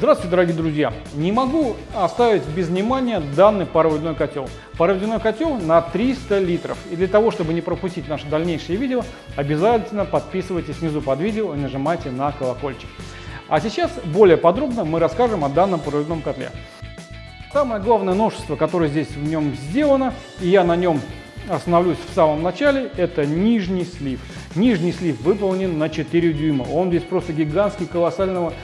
Здравствуйте, дорогие друзья! Не могу оставить без внимания данный пароводяной котел. Пароводяной котел на 300 литров. И для того, чтобы не пропустить наши дальнейшие видео, обязательно подписывайтесь снизу под видео и нажимайте на колокольчик. А сейчас более подробно мы расскажем о данном пароводяном котле. Самое главное новшество, которое здесь в нем сделано, и я на нем остановлюсь в самом начале, это нижний слив. Нижний слив выполнен на 4 дюйма. Он здесь просто гигантский, колоссального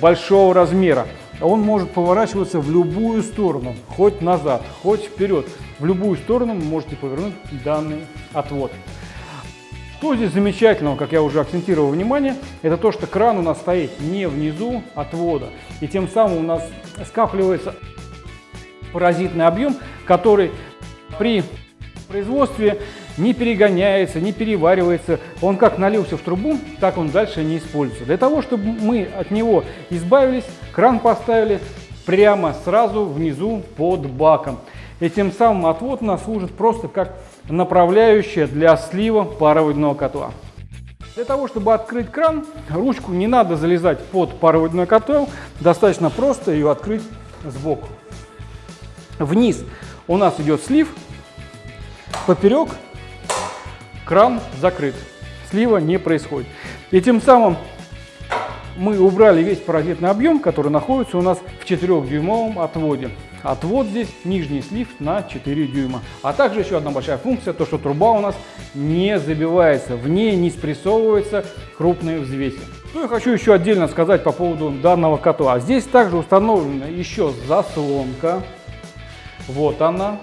большого размера. Он может поворачиваться в любую сторону, хоть назад, хоть вперед. В любую сторону вы можете повернуть данный отвод. Что здесь замечательного, как я уже акцентировал внимание, это то, что кран у нас стоит не внизу отвода. И тем самым у нас скапливается паразитный объем, который при производстве не перегоняется, не переваривается. Он как налился в трубу, так он дальше не используется. Для того, чтобы мы от него избавились, кран поставили прямо сразу внизу под баком. И тем самым отвод у нас служит просто как направляющая для слива пароводяного котла. Для того, чтобы открыть кран, ручку не надо залезать под пароводяной котел, достаточно просто ее открыть сбоку. Вниз у нас идет слив, поперек кран закрыт, слива не происходит. И тем самым мы убрали весь паразитный объем, который находится у нас в 4-дюймовом отводе. Отвод здесь нижний слив на 4 дюйма. А также еще одна большая функция, то что труба у нас не забивается, в ней не спрессовываются крупные взвеси. Что я хочу еще отдельно сказать по поводу данного котла. Здесь также установлена еще заслонка. Вот она,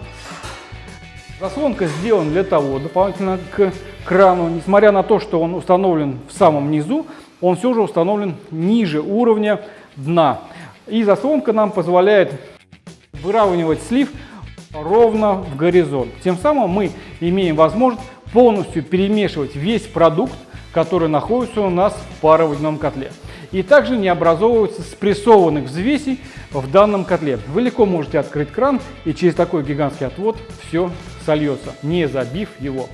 Заслонка сделана для того, дополнительно к крану, несмотря на то, что он установлен в самом низу, он все же установлен ниже уровня дна. И заслонка нам позволяет выравнивать слив ровно в горизонт. Тем самым мы имеем возможность полностью перемешивать весь продукт, который находится у нас в пароводяном котле. И также не образовывается спрессованных взвесей в данном котле. Вы легко можете открыть кран и через такой гигантский отвод все сольется, не забив его.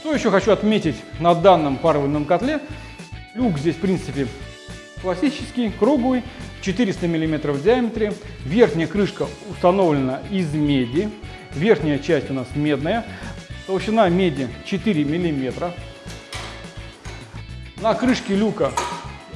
Что еще хочу отметить на данном пароводном котле? Люк здесь, в принципе, классический, круглый, 400 мм в диаметре. Верхняя крышка установлена из меди. Верхняя часть у нас медная. Толщина меди 4 мм. На крышке люка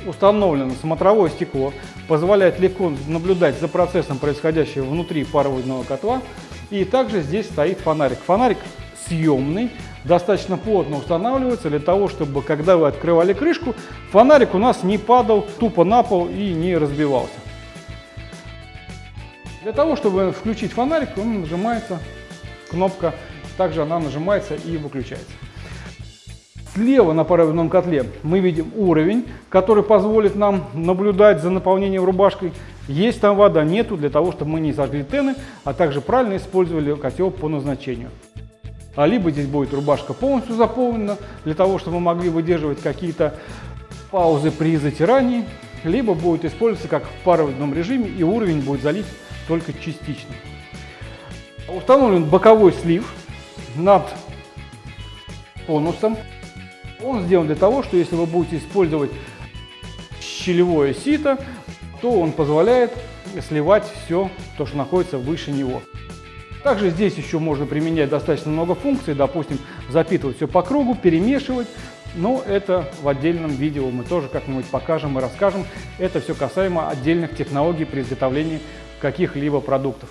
установлено смотровое стекло, позволяет легко наблюдать за процессом, происходящим внутри пароводного котла. И также здесь стоит фонарик. Фонарик съемный, достаточно плотно устанавливается для того, чтобы, когда вы открывали крышку, фонарик у нас не падал тупо на пол и не разбивался. Для того, чтобы включить фонарик, он нажимается кнопка, также она нажимается и выключается. Слева на паровидном котле мы видим уровень, который позволит нам наблюдать за наполнением рубашкой. Есть там вода, нету, для того, чтобы мы не зажгли тены, а также правильно использовали котел по назначению. А либо здесь будет рубашка полностью заполнена, для того, чтобы мы могли выдерживать какие-то паузы при затирании, либо будет использоваться как в паровидном режиме, и уровень будет залит только частично. Установлен боковой слив над конусом. Он сделан для того, что если вы будете использовать щелевое сито, то он позволяет сливать все то, что находится выше него. Также здесь еще можно применять достаточно много функций, допустим, запитывать все по кругу, перемешивать, но это в отдельном видео мы тоже как-нибудь покажем и расскажем. Это все касаемо отдельных технологий при изготовлении каких-либо продуктов.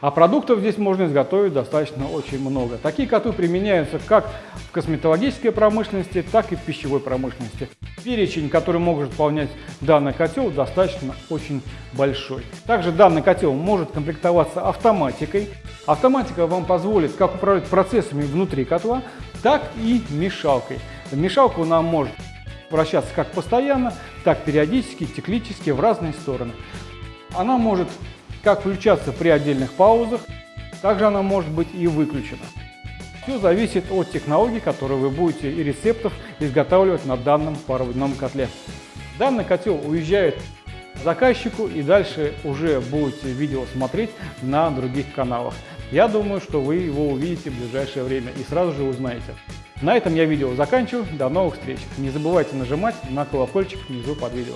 А продуктов здесь можно изготовить достаточно очень много. Такие котлы применяются как в косметологической промышленности, так и в пищевой промышленности. Перечень, который может выполнять данный котел, достаточно очень большой. Также данный котел может комплектоваться автоматикой. Автоматика вам позволит как управлять процессами внутри котла, так и мешалкой. Мешалка нам может вращаться как постоянно, так периодически, циклически в разные стороны. Она может как включаться при отдельных паузах, также она может быть и выключена. Все зависит от технологий, которые вы будете и рецептов изготавливать на данном пароводном котле. Данный котел уезжает заказчику и дальше уже будете видео смотреть на других каналах. Я думаю, что вы его увидите в ближайшее время и сразу же узнаете. На этом я видео заканчиваю. До новых встреч. Не забывайте нажимать на колокольчик внизу под видео.